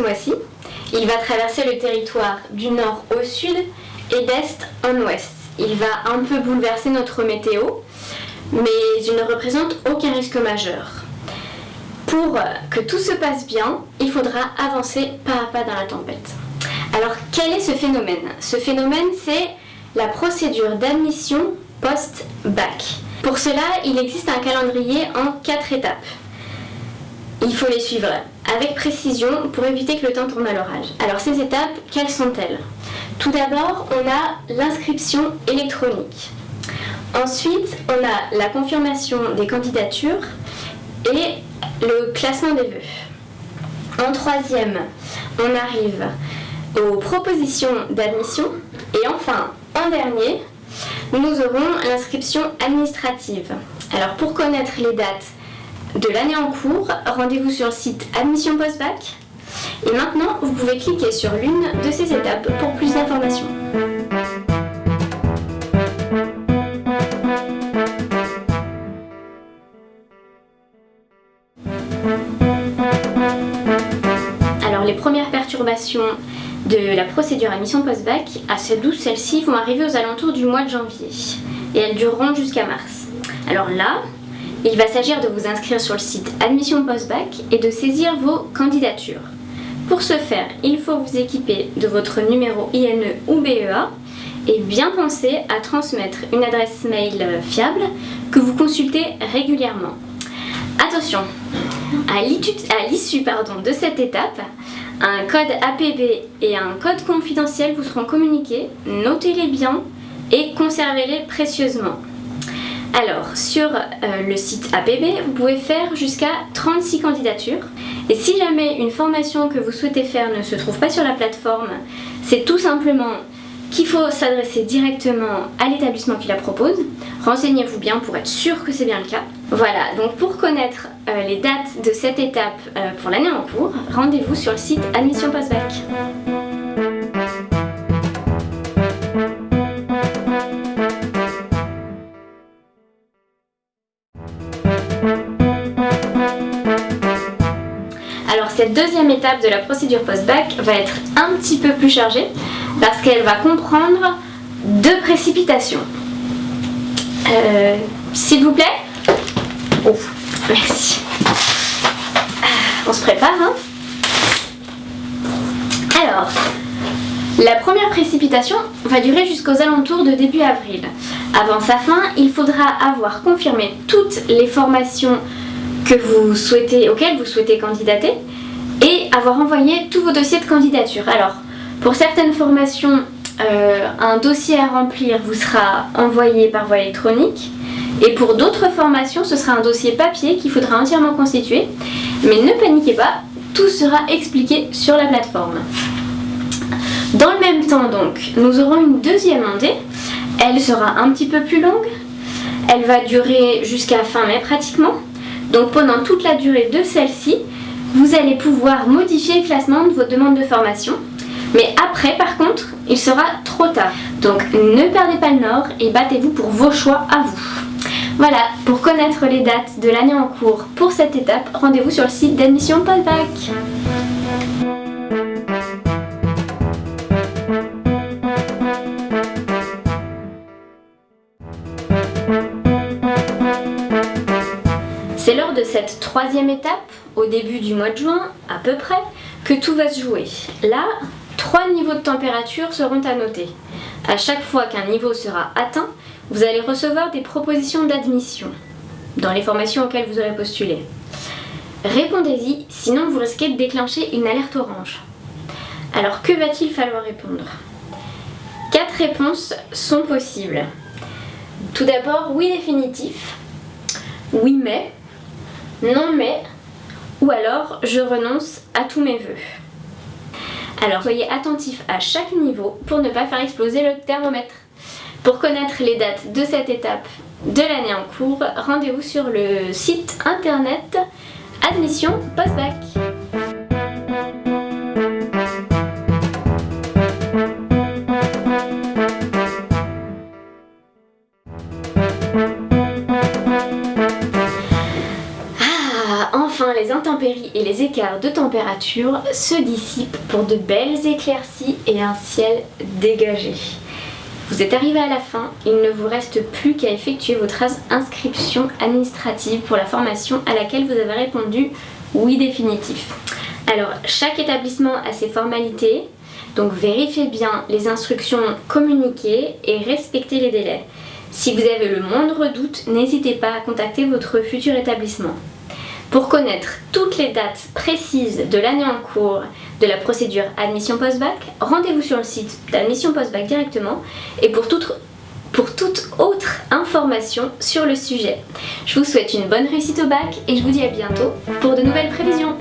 mois-ci. Il va traverser le territoire du nord au sud et d'est en ouest. Il va un peu bouleverser notre météo, mais il ne représente aucun risque majeur. Pour que tout se passe bien, il faudra avancer pas à pas dans la tempête. Alors quel est ce phénomène? Ce phénomène c'est la procédure d'admission post-bac. Pour cela, il existe un calendrier en quatre étapes. Il faut les suivre avec précision pour éviter que le temps tourne à l'orage. Alors ces étapes, quelles sont-elles? Tout d'abord, on a l'inscription électronique. Ensuite, on a la confirmation des candidatures et le classement des vœux. En troisième, on arrive aux propositions d'admission. Et enfin, en dernier, nous aurons l'inscription administrative. Alors pour connaître les dates de l'année en cours, rendez-vous sur le site Admission Postbac. Et maintenant, vous pouvez cliquer sur l'une de ces étapes pour plus d'informations. Alors les premières perturbations de la procédure admission post-bac, à ces douze, celles-ci vont arriver aux alentours du mois de janvier et elles dureront jusqu'à mars. Alors là, il va s'agir de vous inscrire sur le site Admission Post-Bac et de saisir vos candidatures. Pour ce faire, il faut vous équiper de votre numéro INE ou BEA et bien penser à transmettre une adresse mail fiable que vous consultez régulièrement. Attention, à l'issue de cette étape, un code APB et un code confidentiel vous seront communiqués, notez-les bien et conservez-les précieusement. Alors, sur euh, le site APB, vous pouvez faire jusqu'à 36 candidatures. Et si jamais une formation que vous souhaitez faire ne se trouve pas sur la plateforme, c'est tout simplement qu'il faut s'adresser directement à l'établissement qui la propose. Renseignez-vous bien pour être sûr que c'est bien le cas. Voilà, donc pour connaître euh, les dates de cette étape euh, pour l'année en cours, rendez-vous sur le site Admission Postbac. Cette deuxième étape de la procédure post-bac va être un petit peu plus chargée parce qu'elle va comprendre deux précipitations. Euh, s'il vous plaît Oh, merci. Ah, on se prépare, hein Alors, la première précipitation va durer jusqu'aux alentours de début avril. Avant sa fin, il faudra avoir confirmé toutes les formations auxquelles vous souhaitez candidater et avoir envoyé tous vos dossiers de candidature. Alors, pour certaines formations, euh, un dossier à remplir vous sera envoyé par voie électronique et pour d'autres formations, ce sera un dossier papier qu'il faudra entièrement constituer. Mais ne paniquez pas, tout sera expliqué sur la plateforme. Dans le même temps donc, nous aurons une deuxième ondée. Elle sera un petit peu plus longue. Elle va durer jusqu'à fin mai pratiquement. Donc pendant toute la durée de celle-ci, vous allez pouvoir modifier le classement de votre demande de formation. Mais après, par contre, il sera trop tard. Donc ne perdez pas le nord et battez-vous pour vos choix à vous. Voilà, pour connaître les dates de l'année en cours pour cette étape, rendez-vous sur le site d'admission Podbac. C'est lors de cette troisième étape, au début du mois de juin, à peu près, que tout va se jouer. Là, trois niveaux de température seront à noter. À chaque fois qu'un niveau sera atteint, vous allez recevoir des propositions d'admission dans les formations auxquelles vous aurez postulé. Répondez-y, sinon vous risquez de déclencher une alerte orange. Alors que va-t-il falloir répondre? Quatre réponses sont possibles. Tout d'abord, oui définitif, oui mais, non mais, ou alors je renonce à tous mes vœux. Alors soyez attentifs à chaque niveau pour ne pas faire exploser le thermomètre. Pour connaître les dates de cette étape de l'année en cours, rendez-vous sur le site internet Admission Postbac. Les intempéries et les écarts de température se dissipent pour de belles éclaircies et un ciel dégagé. Vous êtes arrivé à la fin, il ne vous reste plus qu'à effectuer votre inscription administrative pour la formation à laquelle vous avez répondu oui définitif. Alors, chaque établissement a ses formalités, donc vérifiez bien les instructions communiquées et respectez les délais. Si vous avez le moindre doute, n'hésitez pas à contacter votre futur établissement. Pour connaître toutes les dates précises de l'année en cours de la procédure admission post-bac, rendez-vous sur le site d'admission post-bac directement et pour toute, autre information sur le sujet. Je vous souhaite une bonne réussite au bac et je vous dis à bientôt pour de nouvelles prévisions.